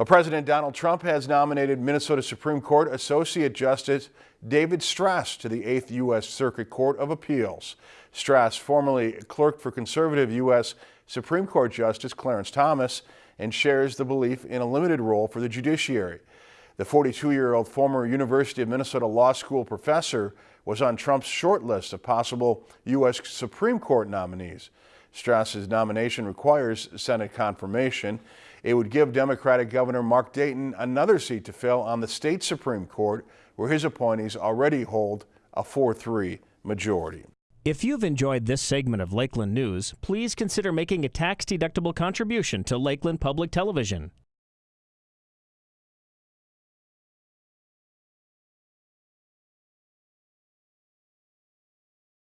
A President Donald Trump has nominated Minnesota Supreme Court Associate Justice David Stras to the 8th U.S. Circuit Court of Appeals. Stras formerly clerked for conservative U.S. Supreme Court Justice Clarence Thomas and shares the belief in a limited role for the judiciary. The 42-year-old former University of Minnesota Law School professor was on Trump's short list of possible U.S. Supreme Court nominees. Stras's nomination requires Senate confirmation. It would give Democratic Governor Mark Dayton another seat to fill on the state Supreme Court, where his appointees already hold a 4-3 majority. If you've enjoyed this segment of Lakeland News, please consider making a tax-deductible contribution to Lakeland Public Television.